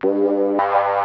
Música